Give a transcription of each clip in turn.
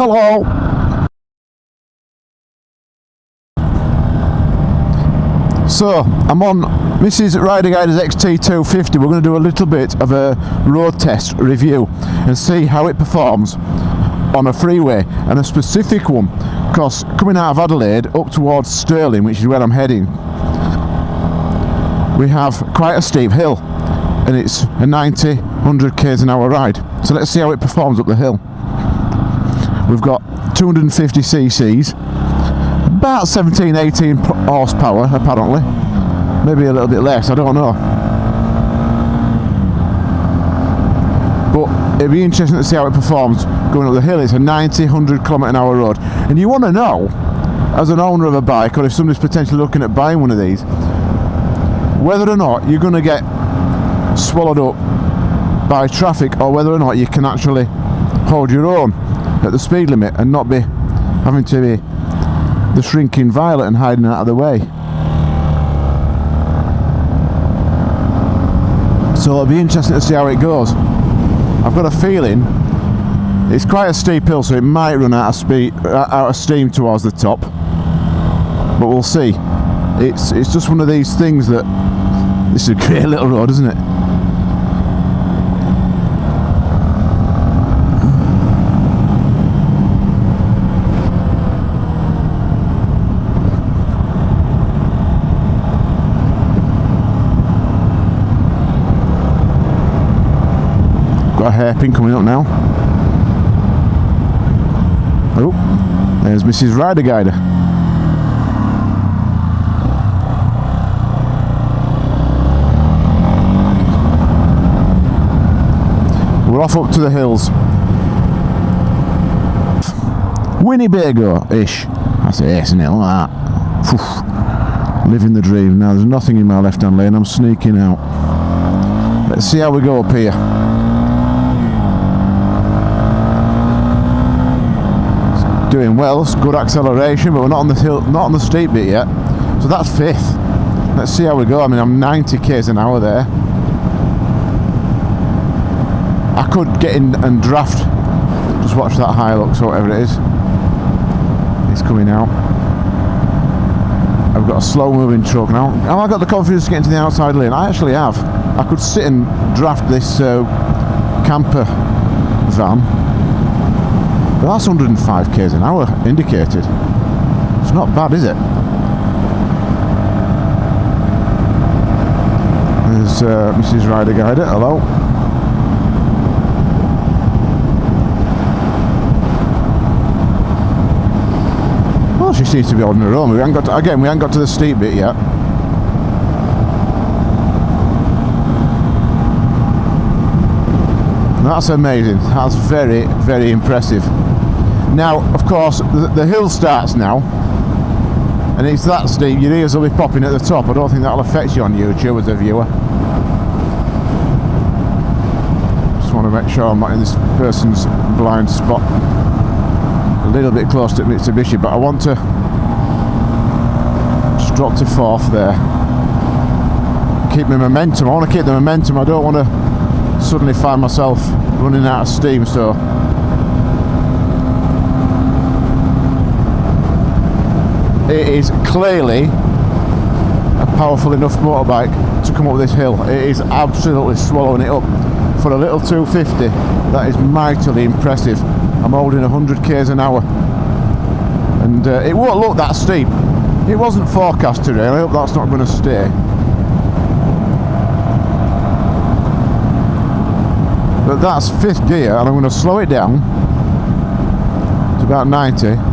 Hello. So, I'm on Mrs. Rider Guider's XT250. We're going to do a little bit of a road test review and see how it performs on a freeway and a specific one because coming out of Adelaide up towards Stirling which is where I'm heading we have quite a steep hill and it's a 90 100 k's an hour ride so let's see how it performs up the hill we've got 250 cc's about 17 18 horsepower apparently. Maybe a little bit less I don't know. But it'd be interesting to see how it performs going up the hill. It's a 90 100 kilometer an hour road. And you want to know as an owner of a bike or if somebody's potentially looking at buying one of these whether or not you're going to get swallowed up by traffic or whether or not you can actually hold your own at the speed limit and not be having to be the shrinking violet and hiding out of the way. So it'll be interesting to see how it goes. I've got a feeling it's quite a steep hill so it might run out of speed out of steam towards the top but we'll see it's it's just one of these things that this is a great little road isn't it got a hairpin coming up now. Oh, there's Mrs. Rider Guider. We're off up to the hills. Winnebago-ish. I say yes, isn't it? Like that. Living the dream. Now there's nothing in my left hand lane. I'm sneaking out. Let's see how we go up here. Doing well, it's good acceleration, but we're not on the hill, not on the steep bit yet. So that's fifth. Let's see how we go. I mean, I'm 90 k's an hour there. I could get in and draft. Just watch that Hilux or whatever it is. It's coming out. I've got a slow moving truck now. Have I got the confidence to get into the outside lane? I actually have. I could sit and draft this uh, camper van but that's 105 k's an hour indicated. It's not bad, is it? There's uh, Mrs. Rider Guider. Hello. Well, she seems to be on her own. We haven't got to, again. We haven't got to the steep bit yet. That's amazing. That's very, very impressive. Now, of course, the, the hill starts now, and it's that steep, your ears will be popping at the top. I don't think that'll affect you on YouTube as a viewer. Just want to make sure I'm not in this person's blind spot. A little bit close to Mitsubishi, but I want to just drop to fourth there. Keep my momentum. I want to keep the momentum. I don't want to suddenly find myself running out of steam, so it is clearly a powerful enough motorbike to come up this hill. It is absolutely swallowing it up. For a little 250 that is mightily impressive. I'm holding 100 k's an hour. And uh, it won't look that steep. It wasn't forecast today. And I hope that's not going to stay. But that's fifth gear and I'm going to slow it down to about 90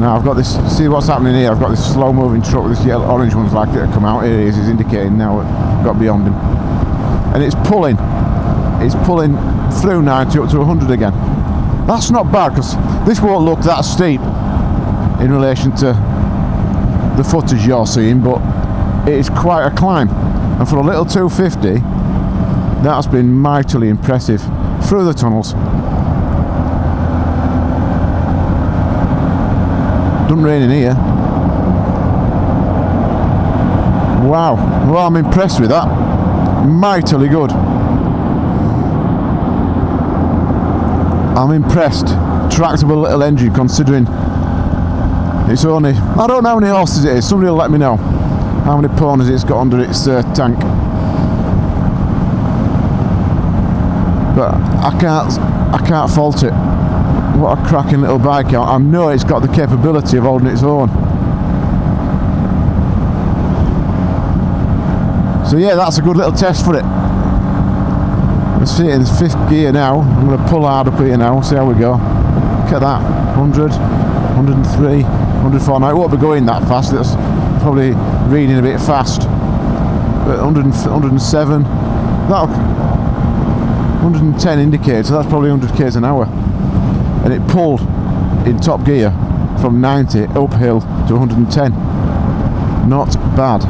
now I've got this, see what's happening here, I've got this slow moving truck this yellow, orange one's like it come out, here it is, it's indicating now I've got beyond him. And it's pulling, it's pulling through 90 up to 100 again. That's not bad because this won't look that steep in relation to the footage you're seeing, but it is quite a climb. And for a little 250, that's been mightily impressive through the tunnels. Doesn't rain in here. Wow. Well, I'm impressed with that. Mightily good. I'm impressed. tractable little engine considering it's only I don't know how many horses it is somebody will let me know how many ponies it's got under its uh, tank but I can't I can't fault it what a cracking little bike. I know it's got the capability of holding its own. So yeah that's a good little test for it. Let's see it in fifth gear now. I'm going to pull hard up here now see how we go. Look at that 100 103 104 now it won't be going that fast it's probably reading a bit fast. But 100, 107 that 110 indicates so that's probably 100 k's an hour and it pulled in top gear from 90 uphill to 110 not bad.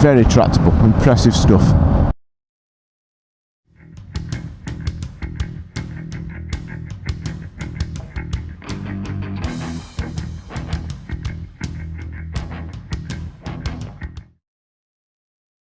Very tractable impressive stuff